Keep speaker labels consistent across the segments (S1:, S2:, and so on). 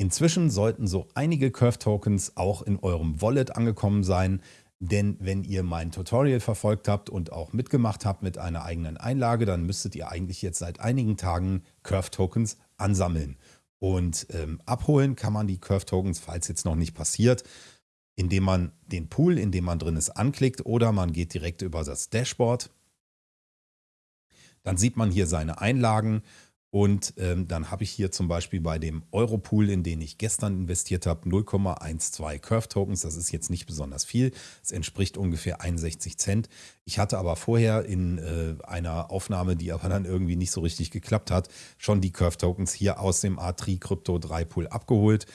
S1: Inzwischen sollten so einige Curve-Tokens auch in eurem Wallet angekommen sein, denn wenn ihr mein Tutorial verfolgt habt und auch mitgemacht habt mit einer eigenen Einlage, dann müsstet ihr eigentlich jetzt seit einigen Tagen Curve-Tokens ansammeln. Und ähm, abholen kann man die Curve-Tokens, falls jetzt noch nicht passiert, indem man den Pool, in dem man drin ist, anklickt oder man geht direkt über das Dashboard. Dann sieht man hier seine Einlagen und ähm, dann habe ich hier zum Beispiel bei dem Europool, in den ich gestern investiert habe, 0,12 Curve Tokens. Das ist jetzt nicht besonders viel. Es entspricht ungefähr 61 Cent. Ich hatte aber vorher in äh, einer Aufnahme, die aber dann irgendwie nicht so richtig geklappt hat, schon die Curve Tokens hier aus dem A3 Crypto 3 Pool abgeholt.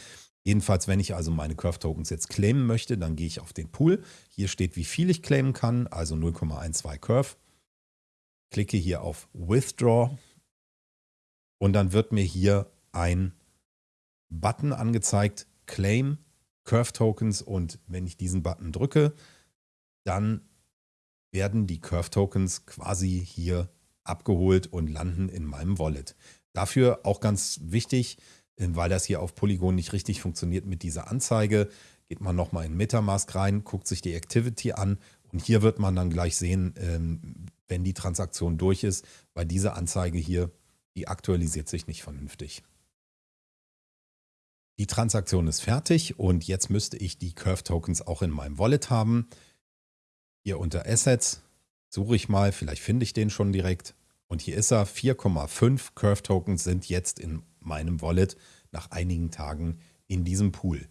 S1: Jedenfalls, wenn ich also meine Curve Tokens jetzt claimen möchte, dann gehe ich auf den Pool. Hier steht, wie viel ich claimen kann, also 0,12 Curve. Klicke hier auf Withdraw und dann wird mir hier ein Button angezeigt, Claim Curve Tokens und wenn ich diesen Button drücke, dann werden die Curve Tokens quasi hier abgeholt und landen in meinem Wallet. Dafür auch ganz wichtig, äh, weil das hier auf Polygon nicht richtig funktioniert mit dieser Anzeige, geht man nochmal in Metamask rein, guckt sich die Activity an und hier wird man dann gleich sehen, ähm, wenn die Transaktion durch ist, weil diese Anzeige hier die aktualisiert sich nicht vernünftig. Die Transaktion ist fertig und jetzt müsste ich die Curve Tokens auch in meinem Wallet haben. Hier unter Assets suche ich mal, vielleicht finde ich den schon direkt. Und hier ist er, 4,5 Curve Tokens sind jetzt in meinem Wallet nach einigen Tagen in diesem Pool.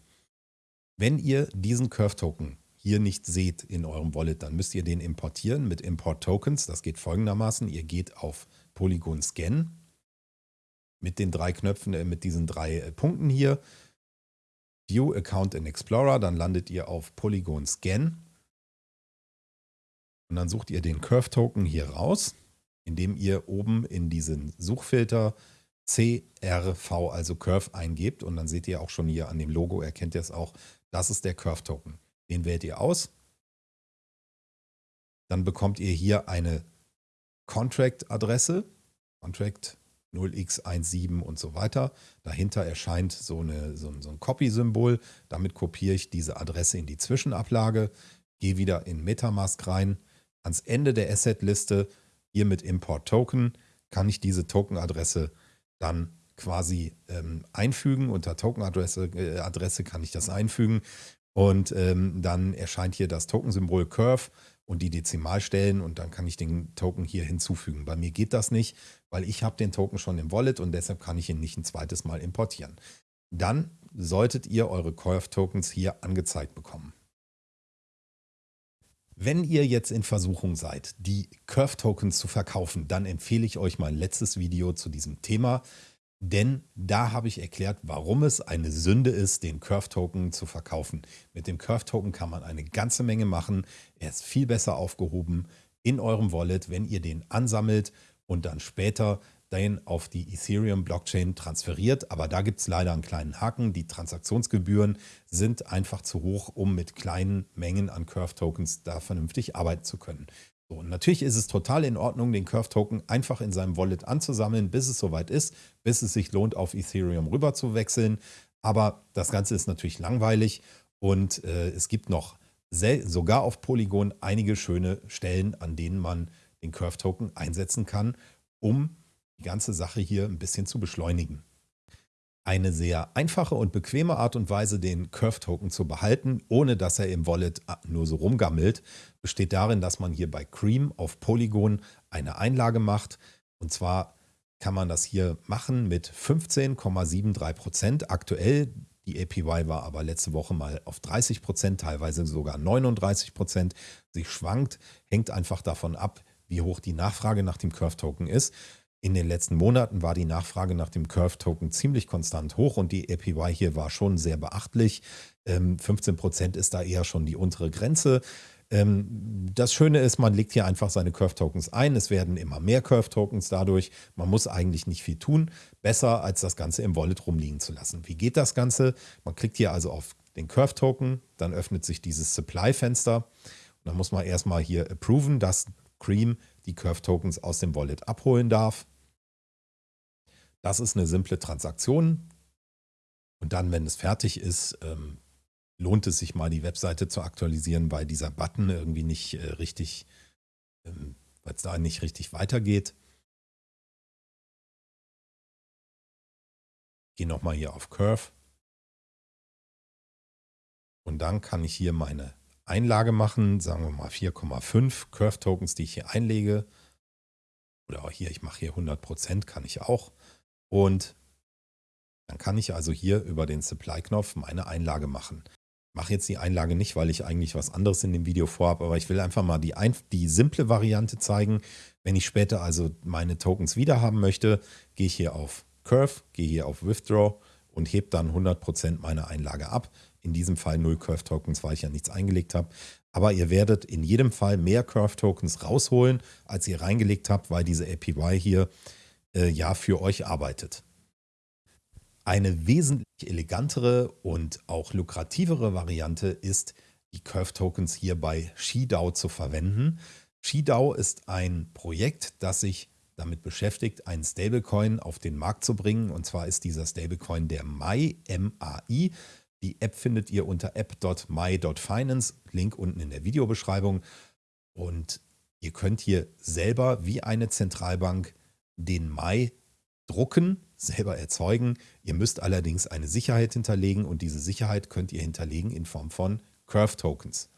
S1: Wenn ihr diesen Curve Token hier nicht seht in eurem Wallet, dann müsst ihr den importieren mit Import Tokens. Das geht folgendermaßen. Ihr geht auf Polygon Scan mit den drei Knöpfen, äh, mit diesen drei äh, Punkten hier. View Account in Explorer, dann landet ihr auf Polygon Scan. Und dann sucht ihr den Curve Token hier raus, indem ihr oben in diesen Suchfilter CRV, also Curve, eingebt. Und dann seht ihr auch schon hier an dem Logo, erkennt ihr es auch, das ist der Curve Token. Den wählt ihr aus. Dann bekommt ihr hier eine Contract-Adresse. Contract 0x17 und so weiter. Dahinter erscheint so, eine, so, so ein Copy-Symbol. Damit kopiere ich diese Adresse in die Zwischenablage, gehe wieder in Metamask rein. Ans Ende der Asset-Liste, hier mit Import Token, kann ich diese Token-Adresse dann quasi ähm, einfügen. Unter Token-Adresse äh, Adresse kann ich das einfügen. Und ähm, dann erscheint hier das Token-Symbol Curve und die Dezimalstellen und dann kann ich den Token hier hinzufügen. Bei mir geht das nicht, weil ich habe den Token schon im Wallet und deshalb kann ich ihn nicht ein zweites Mal importieren. Dann solltet ihr eure Curve-Tokens hier angezeigt bekommen. Wenn ihr jetzt in Versuchung seid, die Curve-Tokens zu verkaufen, dann empfehle ich euch mein letztes Video zu diesem Thema. Denn da habe ich erklärt, warum es eine Sünde ist, den Curve-Token zu verkaufen. Mit dem Curve-Token kann man eine ganze Menge machen. Er ist viel besser aufgehoben in eurem Wallet, wenn ihr den ansammelt und dann später den auf die Ethereum-Blockchain transferiert. Aber da gibt es leider einen kleinen Haken. Die Transaktionsgebühren sind einfach zu hoch, um mit kleinen Mengen an Curve-Tokens da vernünftig arbeiten zu können. So, natürlich ist es total in Ordnung, den Curve-Token einfach in seinem Wallet anzusammeln, bis es soweit ist, bis es sich lohnt, auf Ethereum rüber zu wechseln. Aber das Ganze ist natürlich langweilig und äh, es gibt noch sogar auf Polygon einige schöne Stellen, an denen man den Curve-Token einsetzen kann, um die ganze Sache hier ein bisschen zu beschleunigen. Eine sehr einfache und bequeme Art und Weise, den Curve-Token zu behalten, ohne dass er im Wallet ah, nur so rumgammelt, besteht darin, dass man hier bei Cream auf Polygon eine Einlage macht. Und zwar kann man das hier machen mit 15,73% Aktuell, die APY war aber letzte Woche mal auf 30% teilweise sogar 39% Sie schwankt, hängt einfach davon ab, wie hoch die Nachfrage nach dem Curve-Token ist. In den letzten Monaten war die Nachfrage nach dem Curve-Token ziemlich konstant hoch und die APY hier war schon sehr beachtlich. 15 ähm, Prozent ist da eher schon die untere Grenze. Ähm, das Schöne ist, man legt hier einfach seine Curve-Tokens ein. Es werden immer mehr Curve-Tokens dadurch. Man muss eigentlich nicht viel tun. Besser, als das Ganze im Wallet rumliegen zu lassen. Wie geht das Ganze? Man klickt hier also auf den Curve-Token, dann öffnet sich dieses Supply-Fenster. Dann muss man erstmal hier approven, dass Cream die Curve-Tokens aus dem Wallet abholen darf. Das ist eine simple Transaktion. Und dann, wenn es fertig ist, ähm, lohnt es sich mal die Webseite zu aktualisieren, weil dieser Button irgendwie nicht äh, richtig, ähm, weil es da nicht richtig weitergeht. Gehe nochmal hier auf Curve. Und dann kann ich hier meine Einlage machen, sagen wir mal 4,5 Curve Tokens, die ich hier einlege. Oder auch hier, ich mache hier 100%, kann ich auch. Und dann kann ich also hier über den Supply-Knopf meine Einlage machen. Ich mache jetzt die Einlage nicht, weil ich eigentlich was anderes in dem Video vorhabe, aber ich will einfach mal die, die simple Variante zeigen. Wenn ich später also meine Tokens wieder haben möchte, gehe ich hier auf Curve, gehe hier auf Withdraw und hebe dann 100% meiner Einlage ab. In diesem Fall 0 Curve Tokens, weil ich ja nichts eingelegt habe. Aber ihr werdet in jedem Fall mehr Curve Tokens rausholen, als ihr reingelegt habt, weil diese APY hier äh, ja für euch arbeitet. Eine wesentlich elegantere und auch lukrativere Variante ist, die Curve Tokens hier bei ShiDAO zu verwenden. ShiDAO ist ein Projekt, das sich damit beschäftigt, einen Stablecoin auf den Markt zu bringen. Und zwar ist dieser Stablecoin der MAI, M-A-I. Die App findet ihr unter app.my.finance, Link unten in der Videobeschreibung. Und ihr könnt hier selber wie eine Zentralbank den Mai drucken, selber erzeugen. Ihr müsst allerdings eine Sicherheit hinterlegen und diese Sicherheit könnt ihr hinterlegen in Form von Curve Tokens.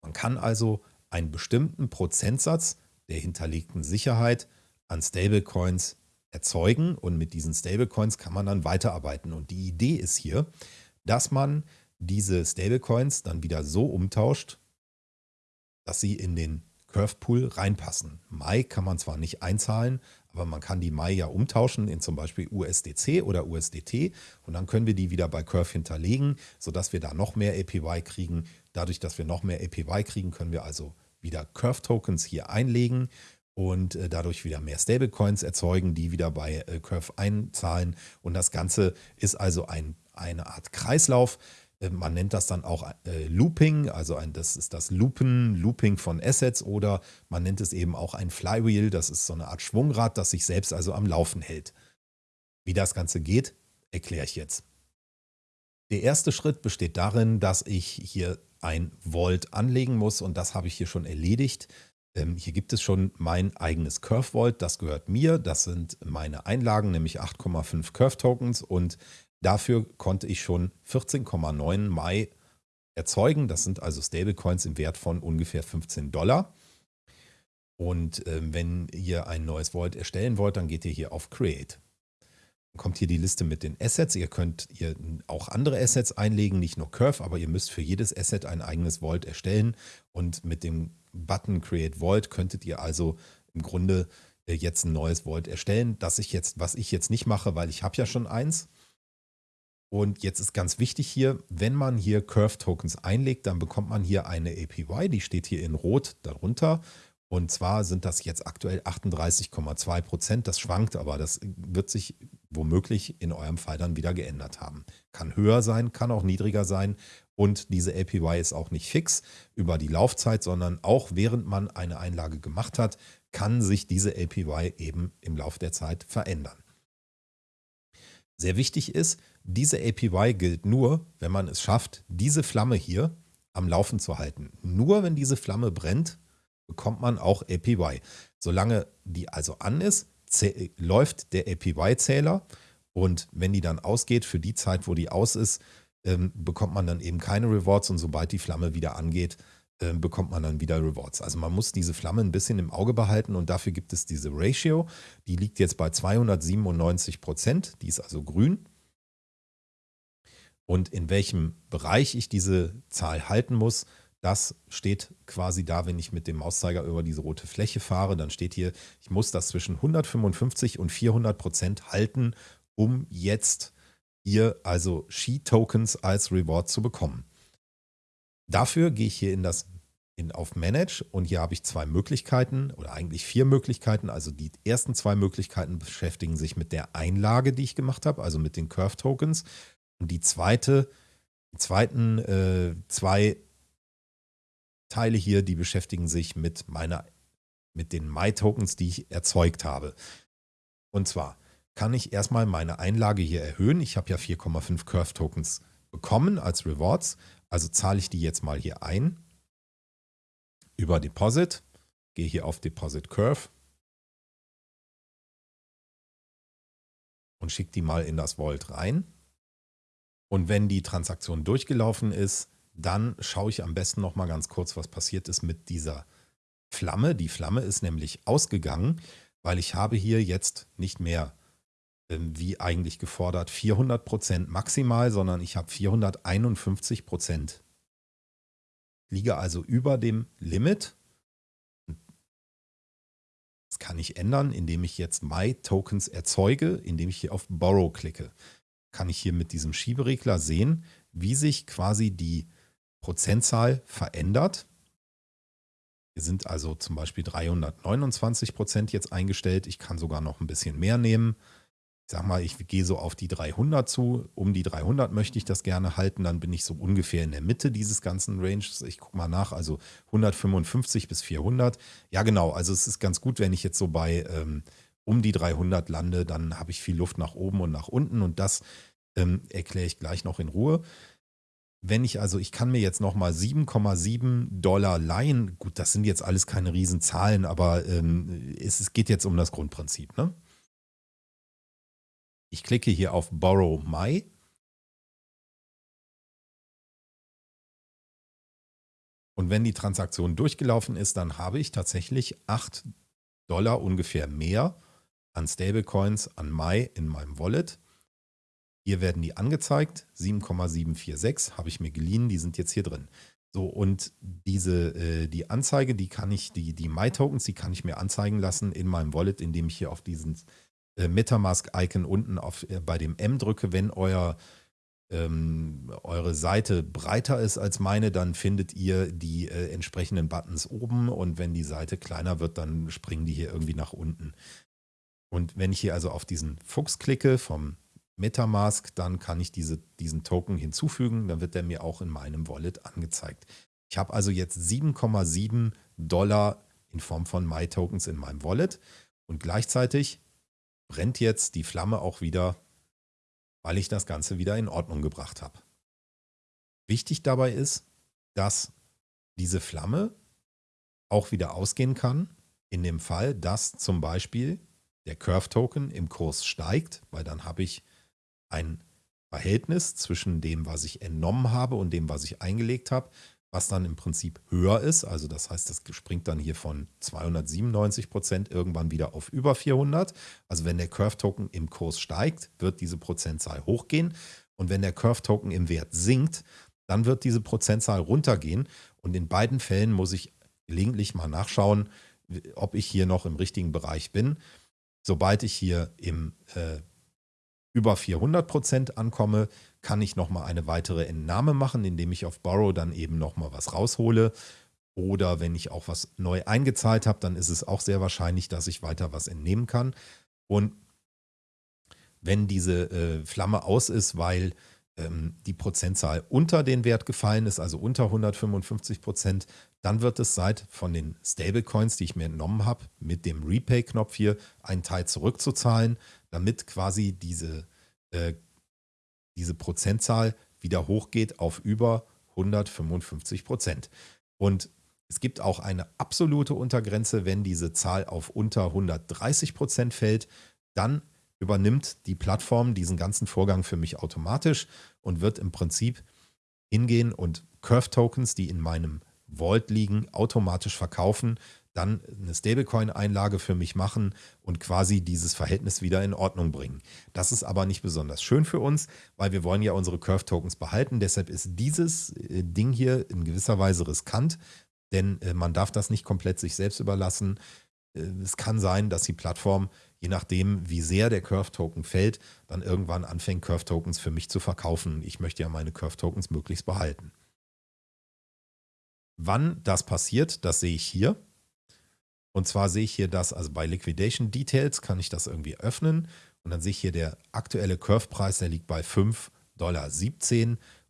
S1: Man kann also einen bestimmten Prozentsatz der hinterlegten Sicherheit an Stablecoins erzeugen und mit diesen Stablecoins kann man dann weiterarbeiten. Und die Idee ist hier, dass man diese Stablecoins dann wieder so umtauscht, dass sie in den Curve Pool reinpassen. Mai kann man zwar nicht einzahlen, aber man kann die Mai ja umtauschen in zum Beispiel USDC oder USDT und dann können wir die wieder bei Curve hinterlegen, sodass wir da noch mehr APY kriegen. Dadurch, dass wir noch mehr APY kriegen, können wir also wieder Curve Tokens hier einlegen und äh, dadurch wieder mehr Stablecoins erzeugen, die wieder bei äh, Curve einzahlen. Und das Ganze ist also ein, eine Art Kreislauf. Äh, man nennt das dann auch Looping, also ein, das ist das Loopen, Looping von Assets oder man nennt es eben auch ein Flywheel, das ist so eine Art Schwungrad, das sich selbst also am Laufen hält. Wie das Ganze geht, erkläre ich jetzt. Der erste Schritt besteht darin, dass ich hier ein Volt anlegen muss und das habe ich hier schon erledigt. Ähm, hier gibt es schon mein eigenes Curve Vault, das gehört mir. Das sind meine Einlagen, nämlich 8,5 Curve Tokens und dafür konnte ich schon 14,9 Mai erzeugen. Das sind also Stablecoins im Wert von ungefähr 15 Dollar. Und ähm, wenn ihr ein neues Vault erstellen wollt, dann geht ihr hier auf Create. Dann kommt hier die Liste mit den Assets. Ihr könnt ihr auch andere Assets einlegen, nicht nur Curve, aber ihr müsst für jedes Asset ein eigenes Vault erstellen. Und mit dem Button Create Vault könntet ihr also im Grunde äh, jetzt ein neues Vault erstellen, das ich jetzt, was ich jetzt nicht mache, weil ich habe ja schon eins. Und jetzt ist ganz wichtig hier, wenn man hier Curve Tokens einlegt, dann bekommt man hier eine APY, die steht hier in Rot darunter. Und zwar sind das jetzt aktuell 38,2 Prozent. Das schwankt, aber das wird sich womöglich in eurem Fall dann wieder geändert haben. Kann höher sein, kann auch niedriger sein. Und diese APY ist auch nicht fix über die Laufzeit, sondern auch während man eine Einlage gemacht hat, kann sich diese APY eben im Laufe der Zeit verändern. Sehr wichtig ist, diese APY gilt nur, wenn man es schafft, diese Flamme hier am Laufen zu halten. Nur wenn diese Flamme brennt, bekommt man auch APY. Solange die also an ist, läuft der APY-Zähler und wenn die dann ausgeht, für die Zeit, wo die aus ist, ähm, bekommt man dann eben keine Rewards und sobald die Flamme wieder angeht, äh, bekommt man dann wieder Rewards. Also man muss diese Flamme ein bisschen im Auge behalten und dafür gibt es diese Ratio. Die liegt jetzt bei 297 Prozent, die ist also grün. Und in welchem Bereich ich diese Zahl halten muss, das steht quasi da, wenn ich mit dem Mauszeiger über diese rote Fläche fahre. Dann steht hier, ich muss das zwischen 155 und 400 Prozent halten, um jetzt hier also She-Tokens als Reward zu bekommen. Dafür gehe ich hier in das in, auf Manage und hier habe ich zwei Möglichkeiten oder eigentlich vier Möglichkeiten. Also die ersten zwei Möglichkeiten beschäftigen sich mit der Einlage, die ich gemacht habe, also mit den Curve Tokens. Und die zweite, die zweiten äh, zwei Teile hier, die beschäftigen sich mit meiner, mit den My Tokens, die ich erzeugt habe. Und zwar kann ich erstmal meine Einlage hier erhöhen. Ich habe ja 4,5 Curve Tokens bekommen als Rewards. Also zahle ich die jetzt mal hier ein über Deposit. Gehe hier auf Deposit Curve und schicke die mal in das Vault rein. Und wenn die Transaktion durchgelaufen ist, dann schaue ich am besten noch mal ganz kurz, was passiert ist mit dieser Flamme. Die Flamme ist nämlich ausgegangen, weil ich habe hier jetzt nicht mehr wie eigentlich gefordert 400% maximal, sondern ich habe 451%. Liege also über dem Limit. Das kann ich ändern, indem ich jetzt My Tokens erzeuge, indem ich hier auf Borrow klicke. Kann ich hier mit diesem Schieberegler sehen, wie sich quasi die Prozentzahl verändert. Wir sind also zum Beispiel 329 Prozent jetzt eingestellt. Ich kann sogar noch ein bisschen mehr nehmen ich sag mal, ich gehe so auf die 300 zu. Um die 300 möchte ich das gerne halten. Dann bin ich so ungefähr in der Mitte dieses ganzen Ranges. Ich gucke mal nach, also 155 bis 400. Ja, genau. Also es ist ganz gut, wenn ich jetzt so bei ähm, um die 300 lande, dann habe ich viel Luft nach oben und nach unten. Und das ähm, erkläre ich gleich noch in Ruhe. Wenn ich also, ich kann mir jetzt nochmal 7,7 Dollar leihen. Gut, das sind jetzt alles keine Riesenzahlen, aber ähm, es, es geht jetzt um das Grundprinzip. Ne? Ich klicke hier auf Borrow My. Und wenn die Transaktion durchgelaufen ist, dann habe ich tatsächlich 8 Dollar ungefähr mehr an Stablecoins an Mai in meinem Wallet. Hier werden die angezeigt, 7,746 habe ich mir geliehen, die sind jetzt hier drin. So, und diese, äh, die Anzeige, die kann ich, die, die My-Tokens, die kann ich mir anzeigen lassen in meinem Wallet, indem ich hier auf diesen Metamask-Icon unten auf, äh, bei dem M drücke, wenn euer, ähm, eure Seite breiter ist als meine, dann findet ihr die äh, entsprechenden Buttons oben und wenn die Seite kleiner wird, dann springen die hier irgendwie nach unten. Und wenn ich hier also auf diesen Fuchs klicke vom Metamask, dann kann ich diese, diesen Token hinzufügen, dann wird der mir auch in meinem Wallet angezeigt. Ich habe also jetzt 7,7 Dollar in Form von My-Tokens in meinem Wallet und gleichzeitig brennt jetzt die Flamme auch wieder, weil ich das Ganze wieder in Ordnung gebracht habe. Wichtig dabei ist, dass diese Flamme auch wieder ausgehen kann, in dem Fall, dass zum Beispiel der Curve-Token im Kurs steigt, weil dann habe ich ein Verhältnis zwischen dem, was ich entnommen habe und dem, was ich eingelegt habe, was dann im Prinzip höher ist. Also das heißt, das springt dann hier von 297 Prozent irgendwann wieder auf über 400. Also wenn der Curve-Token im Kurs steigt, wird diese Prozentzahl hochgehen. Und wenn der Curve-Token im Wert sinkt, dann wird diese Prozentzahl runtergehen. Und in beiden Fällen muss ich gelegentlich mal nachschauen, ob ich hier noch im richtigen Bereich bin. Sobald ich hier im äh, über 400 Prozent ankomme, kann ich nochmal eine weitere Entnahme machen, indem ich auf Borrow dann eben nochmal was raushole. Oder wenn ich auch was neu eingezahlt habe, dann ist es auch sehr wahrscheinlich, dass ich weiter was entnehmen kann. Und wenn diese äh, Flamme aus ist, weil ähm, die Prozentzahl unter den Wert gefallen ist, also unter 155 Prozent, dann wird es Zeit von den Stablecoins, die ich mir entnommen habe, mit dem Repay-Knopf hier einen Teil zurückzuzahlen, damit quasi diese äh, diese Prozentzahl wieder hochgeht auf über 155 Prozent. Und es gibt auch eine absolute Untergrenze, wenn diese Zahl auf unter 130 Prozent fällt, dann übernimmt die Plattform diesen ganzen Vorgang für mich automatisch und wird im Prinzip hingehen und Curve-Tokens, die in meinem Vault liegen, automatisch verkaufen, dann eine Stablecoin-Einlage für mich machen und quasi dieses Verhältnis wieder in Ordnung bringen. Das ist aber nicht besonders schön für uns, weil wir wollen ja unsere Curve-Tokens behalten. Deshalb ist dieses äh, Ding hier in gewisser Weise riskant, denn äh, man darf das nicht komplett sich selbst überlassen. Äh, es kann sein, dass die Plattform, je nachdem, wie sehr der Curve-Token fällt, dann irgendwann anfängt, Curve-Tokens für mich zu verkaufen. Ich möchte ja meine Curve-Tokens möglichst behalten. Wann das passiert, das sehe ich hier. Und zwar sehe ich hier das, also bei Liquidation Details kann ich das irgendwie öffnen und dann sehe ich hier der aktuelle Curve-Preis, der liegt bei 5,17 Dollar.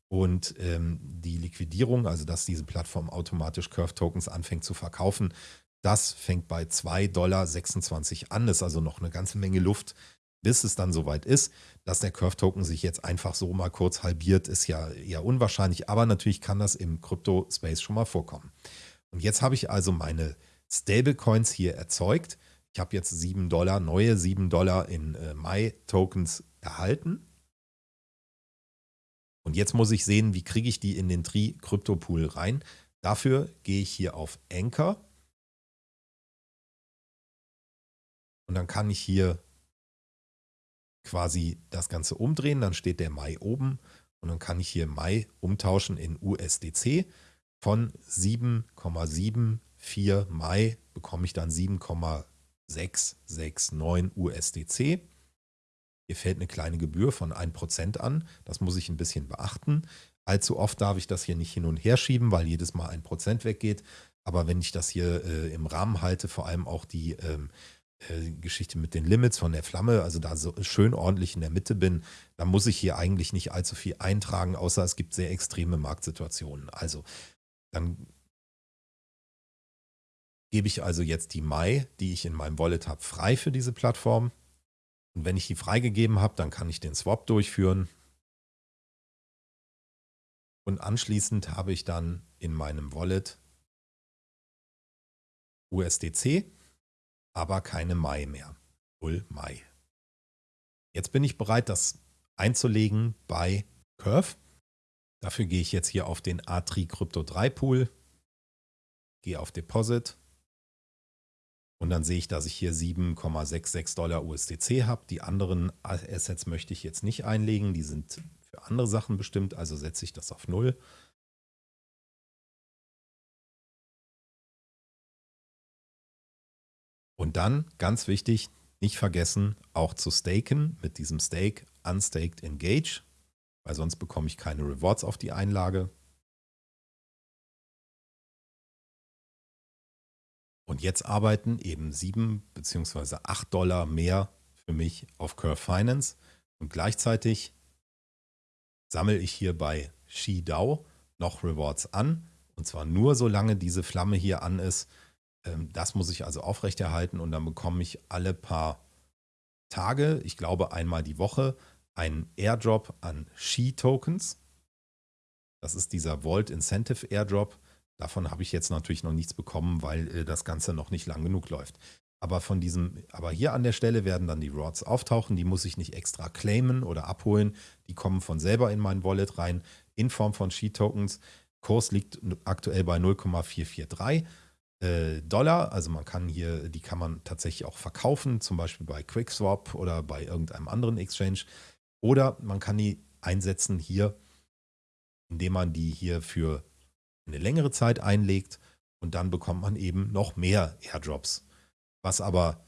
S1: Und ähm, die Liquidierung, also dass diese Plattform automatisch Curve-Tokens anfängt zu verkaufen, das fängt bei 2,26 Dollar an. Das ist also noch eine ganze Menge Luft, bis es dann soweit ist, dass der Curve-Token sich jetzt einfach so mal kurz halbiert, ist ja eher unwahrscheinlich, aber natürlich kann das im Krypto-Space schon mal vorkommen. Und jetzt habe ich also meine Stablecoins hier erzeugt. Ich habe jetzt 7 Dollar, neue 7 Dollar in äh, Mai-Tokens erhalten. Und jetzt muss ich sehen, wie kriege ich die in den Tri Crypto Pool rein. Dafür gehe ich hier auf Anchor. Und dann kann ich hier quasi das Ganze umdrehen. Dann steht der Mai oben und dann kann ich hier Mai umtauschen in USDC. Von 7,74 Mai bekomme ich dann 7,669 USDC. Hier fällt eine kleine Gebühr von 1% an. Das muss ich ein bisschen beachten. Allzu oft darf ich das hier nicht hin und her schieben, weil jedes Mal 1% weggeht. Aber wenn ich das hier äh, im Rahmen halte, vor allem auch die ähm, äh, Geschichte mit den Limits von der Flamme, also da so schön ordentlich in der Mitte bin, dann muss ich hier eigentlich nicht allzu viel eintragen, außer es gibt sehr extreme Marktsituationen. Also dann gebe ich also jetzt die Mai, die ich in meinem Wallet habe, frei für diese Plattform. Und wenn ich die freigegeben habe, dann kann ich den Swap durchführen. Und anschließend habe ich dann in meinem Wallet USDC, aber keine Mai mehr. 0 Mai. Jetzt bin ich bereit, das einzulegen bei Curve. Dafür gehe ich jetzt hier auf den Atri Crypto 3 Pool, gehe auf Deposit und dann sehe ich, dass ich hier 7,66 Dollar USDC habe. Die anderen Assets möchte ich jetzt nicht einlegen. Die sind für andere Sachen bestimmt, also setze ich das auf Null. Und dann, ganz wichtig, nicht vergessen, auch zu staken mit diesem Stake Unstaked Engage, weil sonst bekomme ich keine Rewards auf die Einlage. Und jetzt arbeiten eben 7 bzw. 8 Dollar mehr für mich auf Curve Finance. Und gleichzeitig sammle ich hier bei ShiDAO noch Rewards an. Und zwar nur solange diese Flamme hier an ist. Ähm, das muss ich also aufrechterhalten und dann bekomme ich alle paar Tage, ich glaube einmal die Woche, einen Airdrop an Shi-Tokens. Das ist dieser Vault Incentive Airdrop. Davon habe ich jetzt natürlich noch nichts bekommen, weil äh, das Ganze noch nicht lang genug läuft. Aber von diesem, aber hier an der Stelle werden dann die Rods auftauchen. Die muss ich nicht extra claimen oder abholen. Die kommen von selber in mein Wallet rein in Form von Sheet-Tokens. Kurs liegt aktuell bei 0,443 äh, Dollar. Also man kann hier, die kann man tatsächlich auch verkaufen, zum Beispiel bei QuickSwap oder bei irgendeinem anderen Exchange. Oder man kann die einsetzen hier, indem man die hier für eine längere Zeit einlegt und dann bekommt man eben noch mehr Airdrops, was aber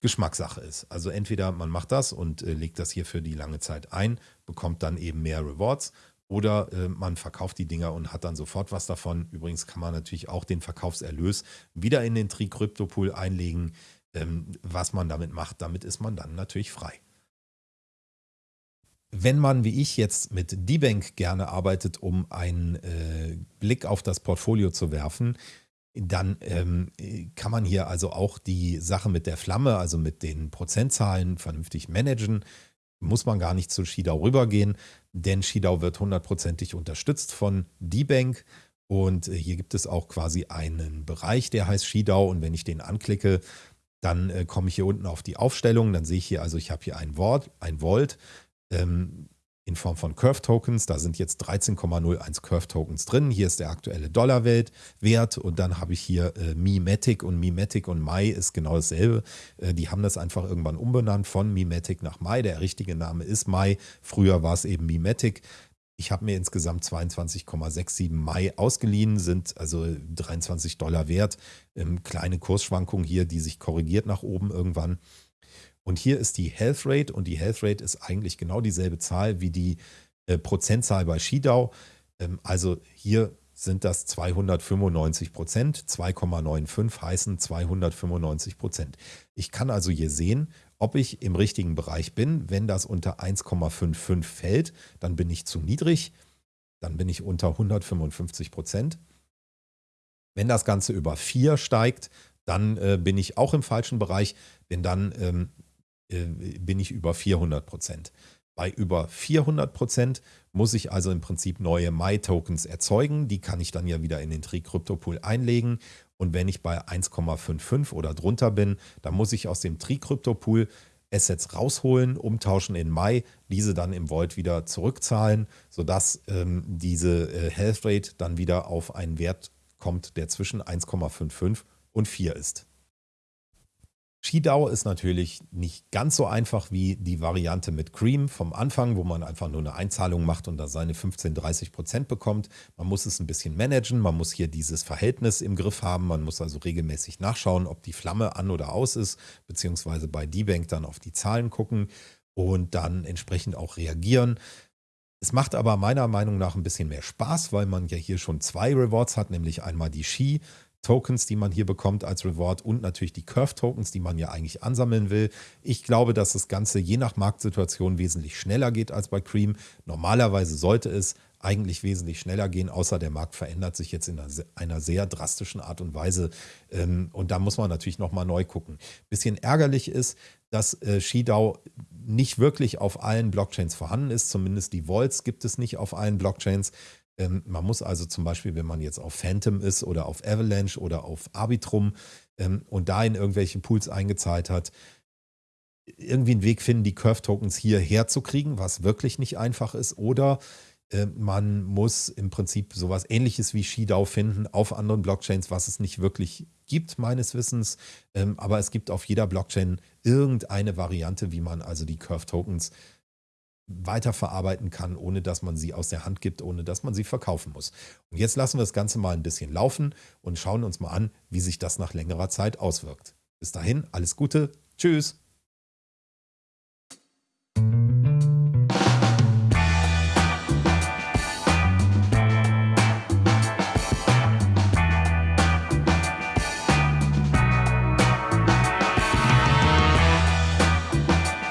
S1: Geschmackssache ist. Also entweder man macht das und äh, legt das hier für die lange Zeit ein, bekommt dann eben mehr Rewards oder äh, man verkauft die Dinger und hat dann sofort was davon. Übrigens kann man natürlich auch den Verkaufserlös wieder in den Tri-Crypto-Pool einlegen. Ähm, was man damit macht, damit ist man dann natürlich frei. Wenn man wie ich jetzt mit D-Bank gerne arbeitet, um einen äh, Blick auf das Portfolio zu werfen, dann ähm, kann man hier also auch die Sache mit der Flamme, also mit den Prozentzahlen vernünftig managen. Muss man gar nicht zu Shidao rübergehen, denn Shidao wird hundertprozentig unterstützt von D-Bank. Und äh, hier gibt es auch quasi einen Bereich, der heißt Shidao. Und wenn ich den anklicke, dann äh, komme ich hier unten auf die Aufstellung. Dann sehe ich hier, also ich habe hier ein Wort, ein Volt ähm, in Form von Curve Tokens. Da sind jetzt 13,01 Curve Tokens drin. Hier ist der aktuelle Dollarwert und dann habe ich hier äh, Mimetic und Mimetic und Mai ist genau dasselbe. Äh, die haben das einfach irgendwann umbenannt von Mimetic nach Mai. Der richtige Name ist Mai. Früher war es eben Mimetic. Ich habe mir insgesamt 22,67 Mai ausgeliehen, sind also 23 Dollar wert. Ähm, kleine Kursschwankung hier, die sich korrigiert nach oben irgendwann. Und hier ist die Health Rate und die Health Rate ist eigentlich genau dieselbe Zahl wie die äh, Prozentzahl bei Skidau. Ähm, also hier sind das 295 Prozent, 2,95 heißen 295 Prozent. Ich kann also hier sehen, ob ich im richtigen Bereich bin. Wenn das unter 1,55 fällt, dann bin ich zu niedrig, dann bin ich unter 155 Prozent. Wenn das Ganze über 4 steigt, dann äh, bin ich auch im falschen Bereich, denn dann ähm, äh, bin ich über 400 Prozent. Bei über 400 Prozent muss ich also im Prinzip neue My-Tokens erzeugen. Die kann ich dann ja wieder in den Tri-Crypto-Pool einlegen. Und wenn ich bei 1,55 oder drunter bin, dann muss ich aus dem Tri-Crypto-Pool Assets rausholen, umtauschen in Mai, diese dann im Vault wieder zurückzahlen, sodass ähm, diese äh, Health Rate dann wieder auf einen Wert kommt, der zwischen 1,55 und 4 ist. Skidau ist natürlich nicht ganz so einfach wie die Variante mit Cream vom Anfang, wo man einfach nur eine Einzahlung macht und da seine 15, 30 Prozent bekommt. Man muss es ein bisschen managen, man muss hier dieses Verhältnis im Griff haben, man muss also regelmäßig nachschauen, ob die Flamme an oder aus ist, beziehungsweise bei D-Bank dann auf die Zahlen gucken und dann entsprechend auch reagieren. Es macht aber meiner Meinung nach ein bisschen mehr Spaß, weil man ja hier schon zwei Rewards hat, nämlich einmal die Ski, Tokens, die man hier bekommt als Reward und natürlich die Curve-Tokens, die man ja eigentlich ansammeln will. Ich glaube, dass das Ganze je nach Marktsituation wesentlich schneller geht als bei Cream. Normalerweise sollte es eigentlich wesentlich schneller gehen, außer der Markt verändert sich jetzt in einer sehr drastischen Art und Weise. Ähm, und da muss man natürlich nochmal neu gucken. Bisschen ärgerlich ist, dass äh, Shidao nicht wirklich auf allen Blockchains vorhanden ist. Zumindest die Vaults gibt es nicht auf allen Blockchains. Ähm, man muss also zum Beispiel, wenn man jetzt auf Phantom ist oder auf Avalanche oder auf Arbitrum ähm, und da in irgendwelche Pools eingezahlt hat, irgendwie einen Weg finden, die Curve-Tokens hier herzukriegen, was wirklich nicht einfach ist. Oder äh, man muss im Prinzip sowas ähnliches wie Shidao finden auf anderen Blockchains, was es nicht wirklich gibt, meines Wissens. Ähm, aber es gibt auf jeder Blockchain irgendeine Variante, wie man also die Curve-Tokens weiterverarbeiten kann, ohne dass man sie aus der Hand gibt, ohne dass man sie verkaufen muss. Und jetzt lassen wir das Ganze mal ein bisschen laufen und schauen uns mal an, wie sich das nach längerer Zeit auswirkt. Bis dahin, alles Gute, tschüss.